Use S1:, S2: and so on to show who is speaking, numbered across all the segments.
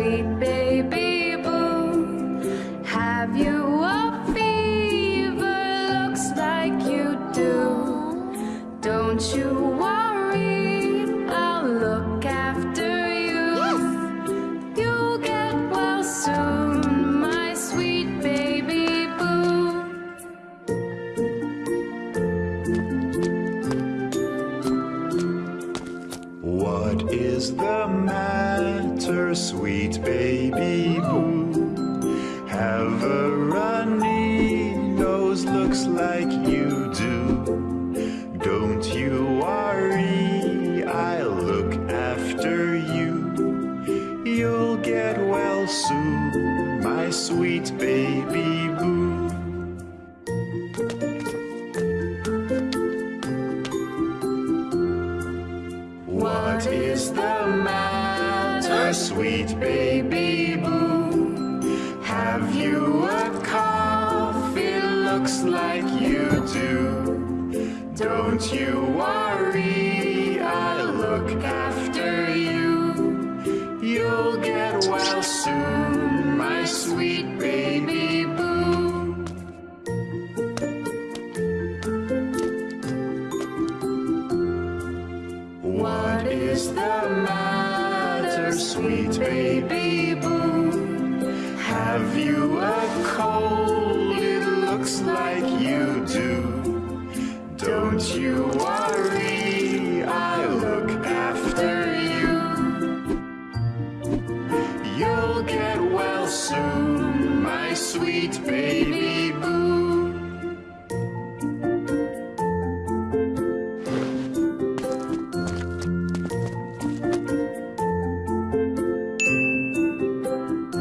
S1: sweet baby boo. Have you a fever? Looks like you do. Don't you worry.
S2: What is the matter, sweet baby boo? Have a runny nose, looks like you do. Don't you worry, I'll look after you. You'll get well soon, my sweet baby boo. What is the matter, sweet baby boo? Have you a cough? It looks like you do. Don't you worry, I'll look after you. You'll get well soon, my sweet baby is the matter, sweet baby boo? Have you a cold? It looks like you do. Don't you worry, I'll look after you. You'll get well soon, my sweet baby.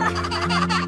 S2: Ha ha ha ha!